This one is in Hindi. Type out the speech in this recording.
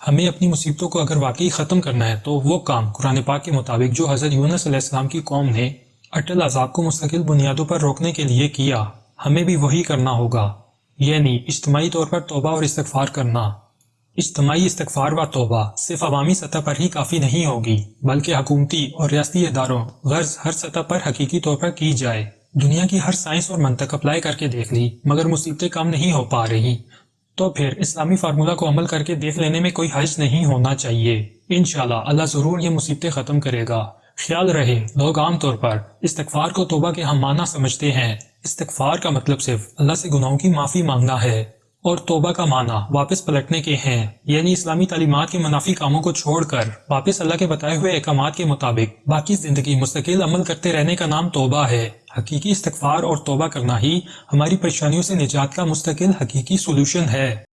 हमें अपनी मुसीबतों को अगर वाकई ख़त्म करना है तो वो काम कुरान पाक के मुताबिक जो हज़रत यूनुस अलैहिस्सलाम की कौम ने अटल अजाब को मुस्तकिल बुनियादों पर रोकने के लिए किया, हमें भी वही करना होगा। यानी इज्तमाही तौर पर तोबा और इस्तगफार करना। इज्तमाही, इस्तगफार व तोबा सिर्फ़ अवामी सतह पर ही काफ़ी नहीं होगी, बल्कि हकूमती और रियाती इदारों, गर्ज हर सतह पर हकीकी तौर पर की जाए। दुनिया की हर साइंस और मंतक अप्लाई करके देख ली, मगर मुसीबतें कम नहीं हो पा रही। तो फिर इस्लामी फार्मूला को अमल करके देख लेने में कोई हर्ज नहीं होना चाहिए। इन अल्लाह ज़रूर ये मुसीबतें ख़त्म करेगा। ख्याल रहे, लोग आमतौर पर इस्तगफार को तोबा के हम माना समझते हैं। इस्तगफार का मतलब सिर्फ़ अल्लाह से गुनाहों की माफ़ी मांगना है। और तोबा का माना, वापस पलटने के हैं। यानी इस्लामी तालीमत के मुनाफी कामों को छोड़कर वापस अल्लाह के बताए हुए अहकाम के मुताबिक बाकी ज़िंदगी मुस्तकिल अमल करते रहने का नाम तोबा है। हकीकी इस्तफार और तोबा करना ही हमारी परेशानियों से निजात का मुस्तकिल हकीकी सोल्यूशन है।